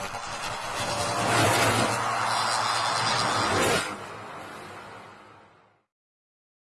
何?